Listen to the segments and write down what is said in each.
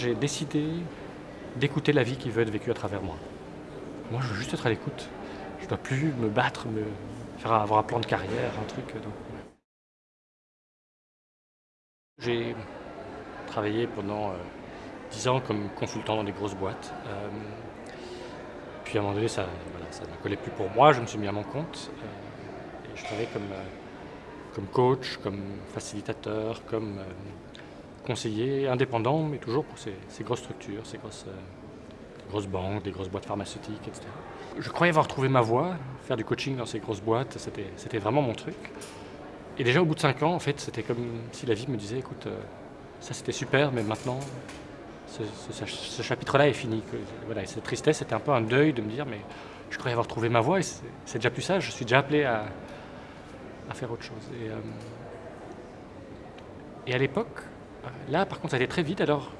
j'ai décidé d'écouter la vie qui veut être vécue à travers moi. Moi, je veux juste être à l'écoute. Je ne dois plus me battre, me faire avoir un plan de carrière, un truc. J'ai travaillé pendant euh, dix ans comme consultant dans des grosses boîtes. Euh, puis à un moment donné, ça, ne collait plus pour moi, je me suis mis à mon compte. Euh, et je travaillais comme, comme coach, comme facilitateur, comme conseiller indépendant, mais toujours pour ces, grosses structures, ces grosses, grosses banques, des grosses boîtes pharmaceutiques, etc. Je croyais avoir trouvé ma voie, faire du coaching dans ces grosses boîtes, c'était vraiment mon truc. Et déjà au bout de cinq ans, en fait, c'était comme si la vie me disait, écoute, ça c'était super, mais maintenant, ce, chapitre-là est fini. Voilà, cette tristesse, c'était un peu un deuil de me dire, mais je croyais avoir trouvé ma voie et c'est déjà plus ça, je suis déjà appelé à, faire autre chose. Et, euh, et à l'époque, là par contre ça a très vite, alors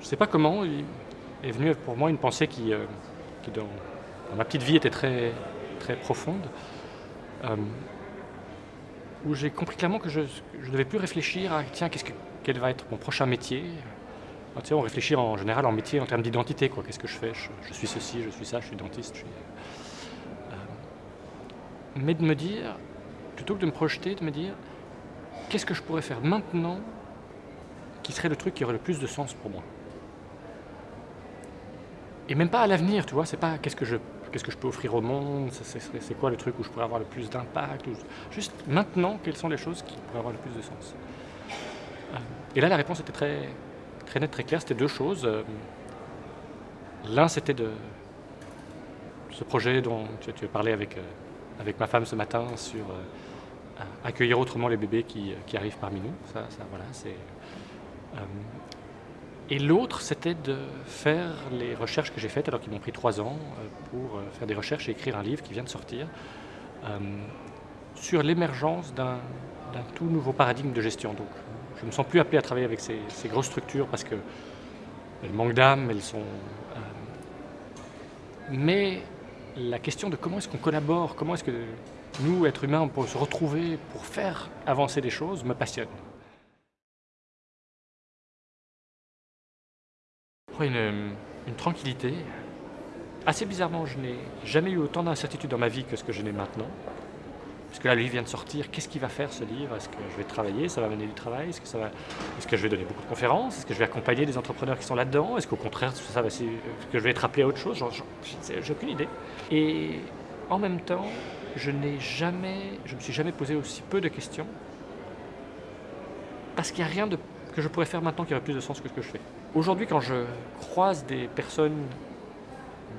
je ne sais pas comment, est venu pour moi une pensée qui, euh, dans, ma petite vie était très, profonde, euh, où j'ai compris clairement que je ne devais plus réfléchir à tiens, quel va être mon prochain métier. Ah, on réfléchit en général en métier en termes d'identité. Qu'est-ce que je fais? Je, suis ceci, je suis ça, je suis dentiste. Euh, mais de me dire, plutôt que de me projeter, de me dire, qu'est-ce que je pourrais faire maintenant qui serait le truc qui aurait le plus de sens pour moi Et même pas à l'avenir, tu vois, c'est pas qu'est-ce que je qu'est-ce que je peux offrir au monde, c'est quoi le truc où je pourrais avoir le plus d'impact, juste maintenant, quelles sont les choses qui pourraient avoir le plus de sens. Et là, la réponse était très, très nette, très claire. C'était deux choses. Euh, l'un, c'était de ce projet dont tu, as parlé avec, euh, avec ma femme ce matin sur euh, accueillir autrement les bébés qui, arrivent parmi nous. Ça, voilà, c'est, et l'autre, c'était de faire les recherches que j'ai faites, alors qu'ils m'ont pris trois ans, pour faire des recherches et écrire un livre qui vient de sortir, sur l'émergence d'un, tout nouveau paradigme de gestion. Donc, je ne me sens plus appelé à travailler avec ces, grosses structures parce qu'elles manquent d'âme, elles sont... Euh, mais la question de comment est-ce qu'on collabore, comment est-ce que nous, êtres humains, on peut se retrouver pour faire avancer des choses, me passionne. Une, tranquillité. Assez bizarrement, je n'ai jamais eu autant d'incertitude dans ma vie que ce que je n'ai maintenant. Parce que là, le livre vient de sortir, qu'est-ce qu'il va faire ce livre? Est-ce que je vais travailler? Ça va mener du travail? Est-ce que, va... Est que je vais donner beaucoup de conférences? Est-ce que je vais accompagner des entrepreneurs qui sont là-dedans? Est-ce qu'au contraire, ça va... Que je vais être appelé à autre chose? J'ai aucune idée. Et en même temps, je n'ai jamais, je me suis jamais posé aussi peu de questions. Parce qu'il n'y a rien de, que je pourrais faire maintenant qui aurait plus de sens que ce que je fais. Aujourd'hui, quand je croise des personnes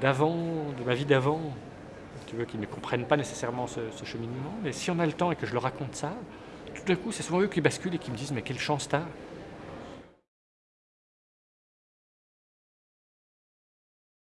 d'avant, de ma vie d'avant, qui ne comprennent pas nécessairement ce, cheminement. Mais si on a le temps et que je leur raconte ça, tout d'un coup, c'est souvent eux qui basculent et qui me disent « mais quelle chance t'as